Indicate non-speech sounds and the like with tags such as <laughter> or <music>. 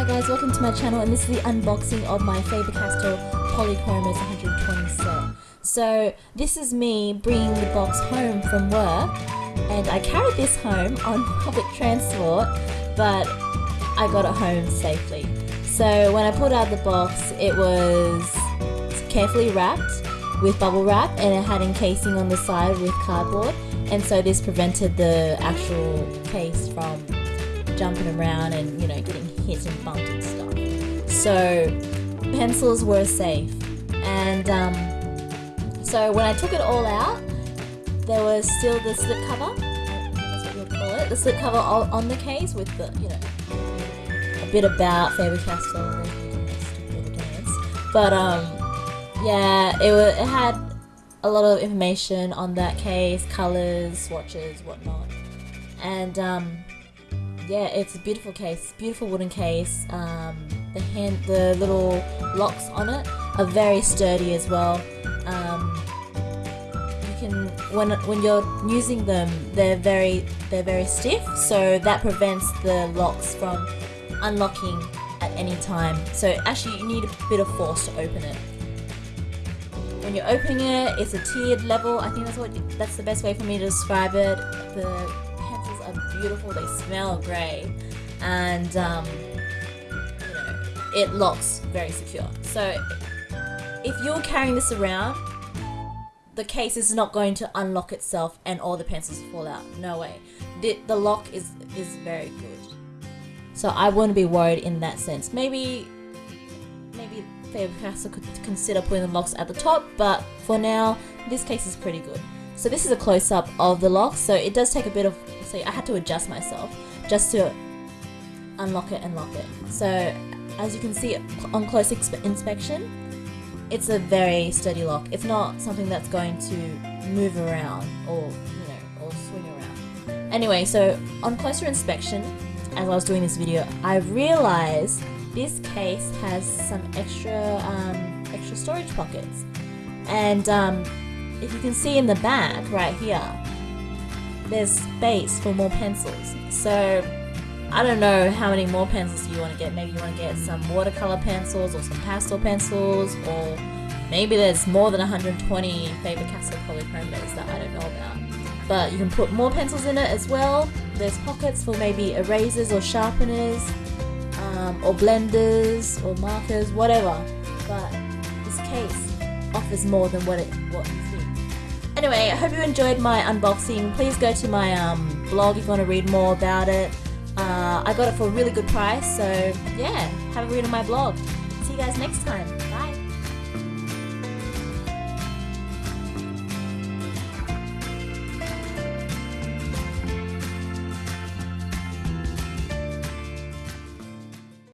Hi guys, welcome to my channel and this is the unboxing of my Faber-Castell Polychromos 120 set. So this is me bringing the box home from work and I carried this home on <laughs> public transport but I got it home safely. So when I pulled out the box it was carefully wrapped with bubble wrap and it had encasing on the side with cardboard and so this prevented the actual case from jumping around and you know getting and and stuff. So pencils were safe. And um, so when I took it all out there was still the slip cover that's what you would call it the slip cover on the case with the you know a bit about Faber-Castell but um yeah it, was, it had a lot of information on that case colors swatches whatnot. And um yeah, it's a beautiful case, beautiful wooden case. Um, the hand, the little locks on it are very sturdy as well. Um, you can when when you're using them, they're very they're very stiff, so that prevents the locks from unlocking at any time. So actually, you need a bit of force to open it. When you're opening it, it's a tiered level. I think that's what that's the best way for me to describe it. The are beautiful, they smell great, and um, you know, it locks very secure. So if you're carrying this around, the case is not going to unlock itself and all the pencils fall out. No way. The, the lock is, is very good. So I wouldn't be worried in that sense. Maybe maybe Faber-Castell could consider putting the locks at the top, but for now, this case is pretty good. So this is a close-up of the lock, so it does take a bit of, so I had to adjust myself just to unlock it and lock it. So as you can see on close inspection, it's a very sturdy lock. It's not something that's going to move around or, you know, or swing around. Anyway, so on closer inspection, as I was doing this video, I realized this case has some extra, um, extra storage pockets. And um, if you can see in the back right here, there's space for more pencils. So I don't know how many more pencils you want to get. Maybe you want to get some watercolor pencils or some pastel pencils or maybe there's more than 120 Faber-Castell polychromos that I don't know about. But you can put more pencils in it as well. There's pockets for maybe erasers or sharpeners um, or blenders or markers, whatever. But this case offers more than what it what you think. Anyway, I hope you enjoyed my unboxing. Please go to my um, blog if you want to read more about it. Uh, I got it for a really good price, so yeah, have a read on my blog. See you guys next time. Bye.